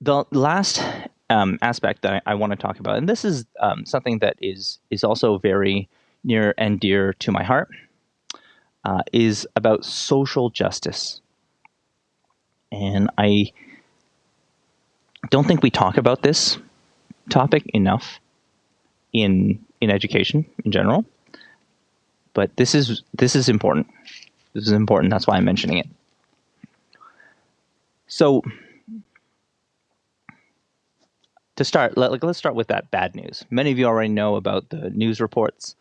the last um, aspect that I, I want to talk about, and this is um, something that is is also very near and dear to my heart, uh, is about social justice. And I don't think we talk about this topic enough in in education in general. But this is this is important. This is important. That's why I'm mentioning it. So to start, let, us start with that bad news. Many of you already know about the news reports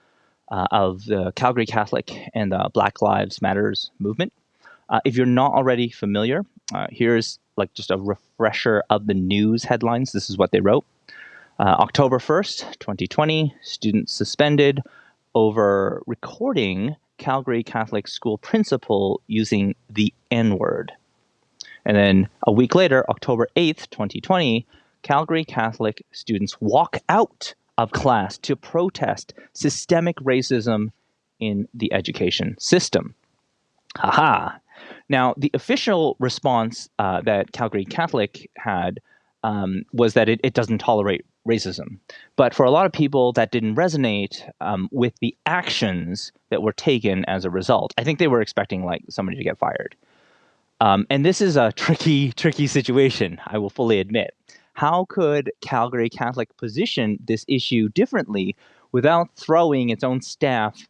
uh, of the Calgary Catholic and the Black Lives Matters movement. Uh, if you're not already familiar, uh, here's like just a refresher of the news headlines. This is what they wrote. Uh, October 1st, 2020, students suspended over recording Calgary Catholic school principal using the N word. And then a week later, October 8th, 2020, Calgary Catholic students walk out of class to protest systemic racism in the education system. Haha. Now, the official response uh, that Calgary Catholic had um, was that it, it, doesn't tolerate racism. But for a lot of people, that didn't resonate um, with the actions that were taken as a result. I think they were expecting like somebody to get fired. Um, and this is a tricky, tricky situation, I will fully admit. How could Calgary Catholic position this issue differently without throwing its own staff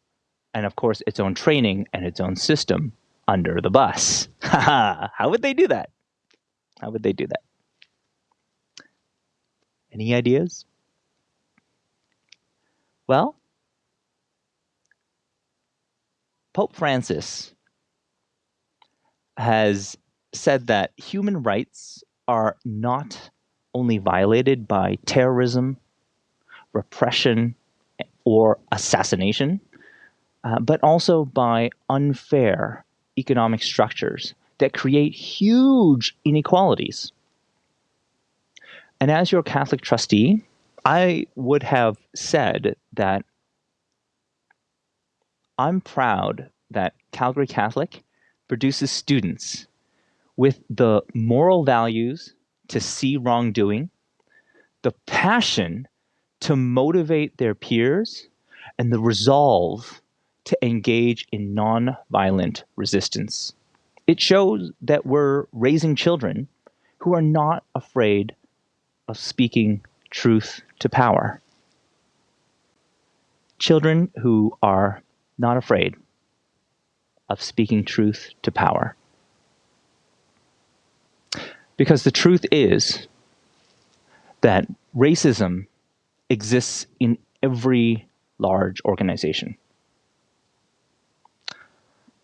and, of course, its own training and its own system under the bus? How would they do that? How would they do that? Any ideas? Well, Pope Francis has said that human rights are not only violated by terrorism, repression, or assassination, uh, but also by unfair economic structures that create huge inequalities. And as your Catholic trustee, I would have said that I'm proud that Calgary Catholic produces students with the moral values to see wrongdoing, the passion to motivate their peers, and the resolve to engage in non-violent resistance. It shows that we're raising children who are not afraid of speaking truth to power. Children who are not afraid of speaking truth to power. Because the truth is that racism exists in every large organization.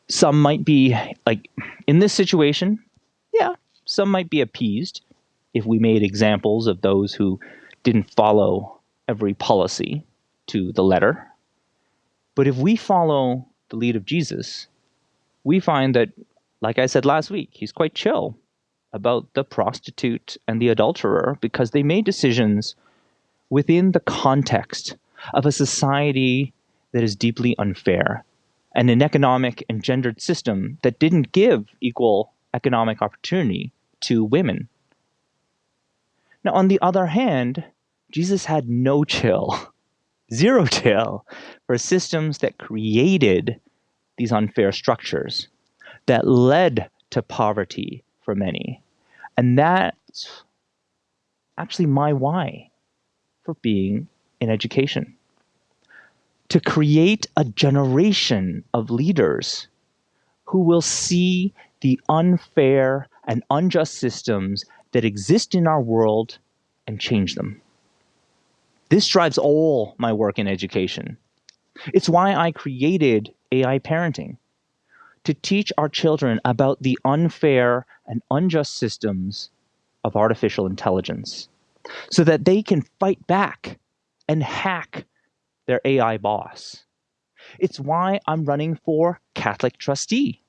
Some might be, like, in this situation, yeah, some might be appeased if we made examples of those who didn't follow every policy to the letter. But if we follow the lead of Jesus, we find that, like I said last week, he's quite chill about the prostitute and the adulterer because they made decisions within the context of a society that is deeply unfair and an economic and gendered system that didn't give equal economic opportunity to women. Now, on the other hand, Jesus had no chill, zero chill for systems that created these unfair structures that led to poverty for many. And that's actually my why for being in education. To create a generation of leaders who will see the unfair and unjust systems that exist in our world and change them. This drives all my work in education. It's why I created AI parenting to teach our children about the unfair and unjust systems of artificial intelligence so that they can fight back and hack their AI boss. It's why I'm running for Catholic trustee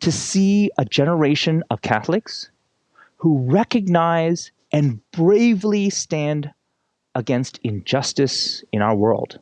to see a generation of Catholics who recognize and bravely stand against injustice in our world.